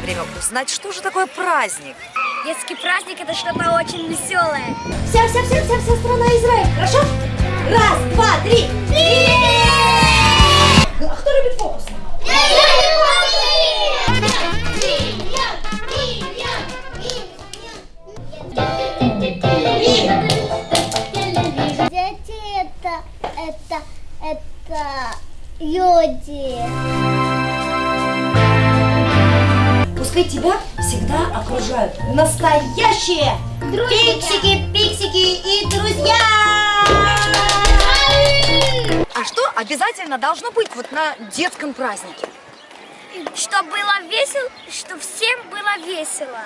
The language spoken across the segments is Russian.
самое время узнать, что же такое праздник. Детский праздник это что-то очень веселое. Вся, вся, вся, вся, вся страна Израиль. Хорошо? Раз, два, три. А кто любит фокус? Дети это, это, это люди. Пускай тебя всегда окружают настоящие пиксики, пиксики и друзья. А что обязательно должно быть вот на детском празднике? Чтобы было весело, чтобы всем было весело.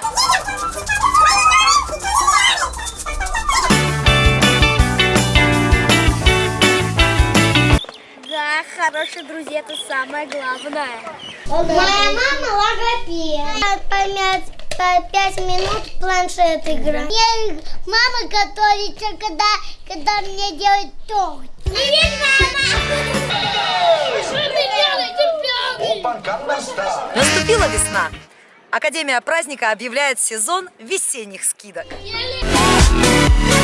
Хорошие друзья это самое главное. Моя мама логопед. Помять по пять минут планшет играет. Я, мама готовится, когда, когда мне делают торт. Привет, мама! Что ты делаешь, Наступила весна. Академия праздника объявляет сезон весенних скидок. ребенок?